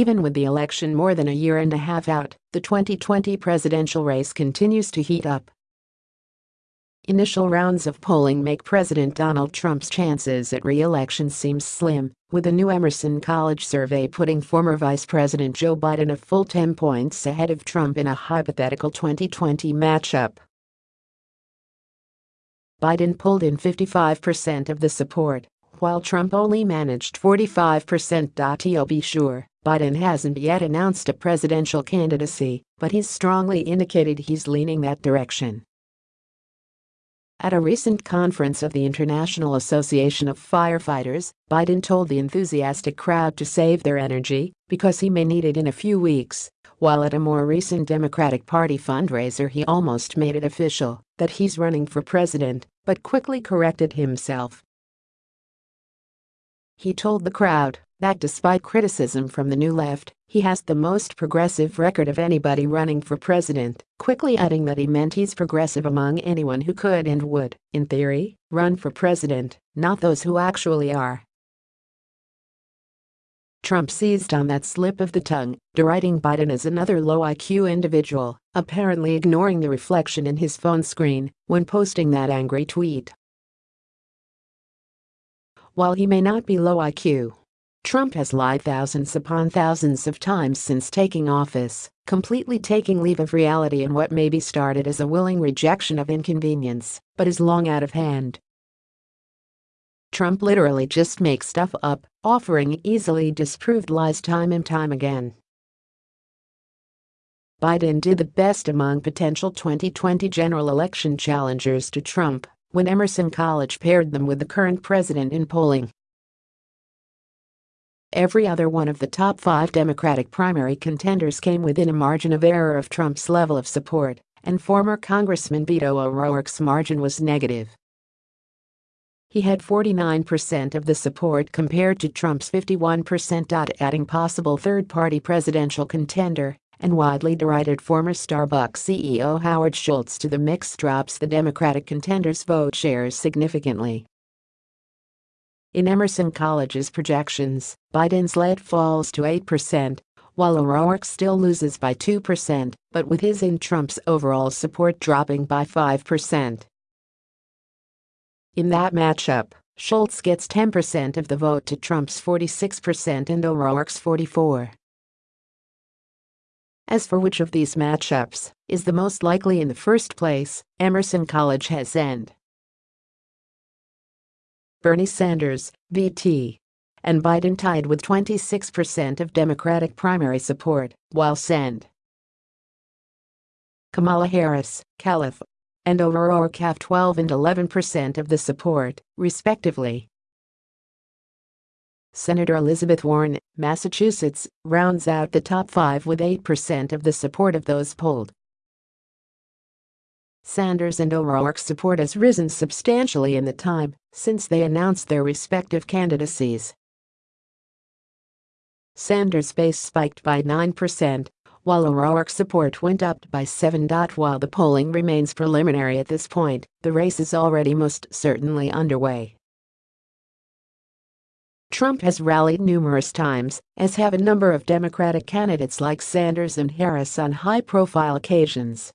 Even with the election more than a year and a half out, the 2020 presidential race continues to heat up. Initial rounds of polling make President Donald Trump's chances at re-election seem slim, with a new Emerson College survey putting former Vice President Joe Biden a full 10 points ahead of Trump in a hypothetical 2020 matchup. Biden pulled in 55% of the support, while Trump only managed 45%. To be sure, Biden hasn't yet announced a presidential candidacy, but he's strongly indicated he's leaning that direction. At a recent conference of the International Association of Firefighters, Biden told the enthusiastic crowd to save their energy because he may need it in a few weeks, while at a more recent Democratic Party fundraiser he almost made it official that he's running for president, but quickly corrected himself. He told the crowd that despite criticism from the New Left, he has the most progressive record of anybody running for president, quickly adding that he meant he's progressive among anyone who could and would, in theory, run for president, not those who actually are. Trump seized on that slip of the tongue, deriding Biden as another low IQ individual, apparently ignoring the reflection in his phone screen when posting that angry tweet. While he may not be low IQ, Trump has lied thousands upon thousands of times since taking office, completely taking leave of reality in what may be started as a willing rejection of inconvenience, but is long out of hand. Trump literally just makes stuff up, offering easily disproved lies time and time again. Biden did the best among potential 2020 general election challengers to Trump when Emerson College paired them with the current president in polling. Every other one of the top five Democratic primary contenders came within a margin of error of Trump's level of support, and former Congressman Beto O'Rourke's margin was negative. He had 49% of the support compared to Trump's 51%. Adding possible third-party presidential contender and widely derided former Starbucks CEO Howard Schultz to the mix drops the Democratic contender's vote shares significantly. In Emerson College's projections, Biden's lead falls to 8%, while O'Rourke still loses by 2%, but with his and Trump's overall support dropping by 5%. In that matchup, Schultz gets 10% of the vote to Trump's 46% and O'Rourke's 44. As for which of these matchups is the most likely in the first place, Emerson College has end. Bernie Sanders, VT, and Biden tied with 26% of Democratic primary support, while Send. Kamala Harris, Calif, and O'Rourke have 12 and 11% of the support, respectively. Senator Elizabeth Warren, Massachusetts, rounds out the top five with 8% of the support of those polled. Sanders and O'Rourke's support has risen substantially in the time since they announced their respective candidacies. Sanders' base spiked by 9%, while O'Rourke's support went up by 7. While the polling remains preliminary at this point, the race is already most certainly underway. Trump has rallied numerous times, as have a number of Democratic candidates like Sanders and Harris on high-profile occasions.